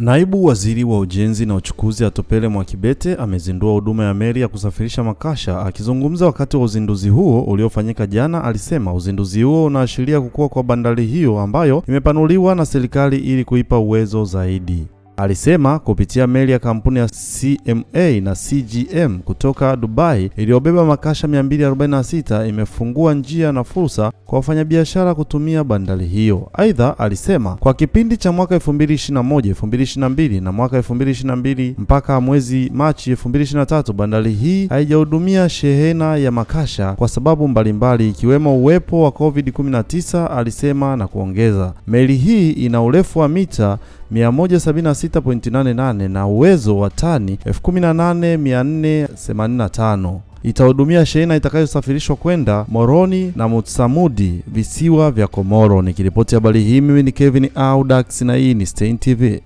Naibu Waziri wa Ujenzi na Uchukuzi Atopele Mwakibete amezindua huduma ya meli ya kusafirisha makasha. Akizungumza wakati wa uzinduzi huo uliofanyika jana, alisema uzinduzi huo unaashiria kukua kwa bandari hiyo ambayo imepanuliwa na serikali ili kuipa uwezo zaidi. Alisema kupitia meli ya kampuni ya CMA na CGM kutoka Dubai iliyobeba makasha 246 imefungua njia na fursa kwa wafanyabiashara kutumia bandari hiyo. Aidha, alisema kwa kipindi cha mwaka 2021, 2022 na mwaka 2022 mpaka mwezi Machi 2023, bandari hii haijahudumia shehena ya makasha kwa sababu mbalimbali ikiwemo uwepo wa COVID-19, alisema na kuongeza, meli hii ina urefu wa mita 176.88 na uwezo wa tani 18485. Itahudumia shehena itakayosafirishwa kwenda Moroni na Mutsamudi, visiwa vya Komoro. Nikiripoti habari hii mimi ni Kevin Audax na hii ni Stein TV.